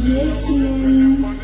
也许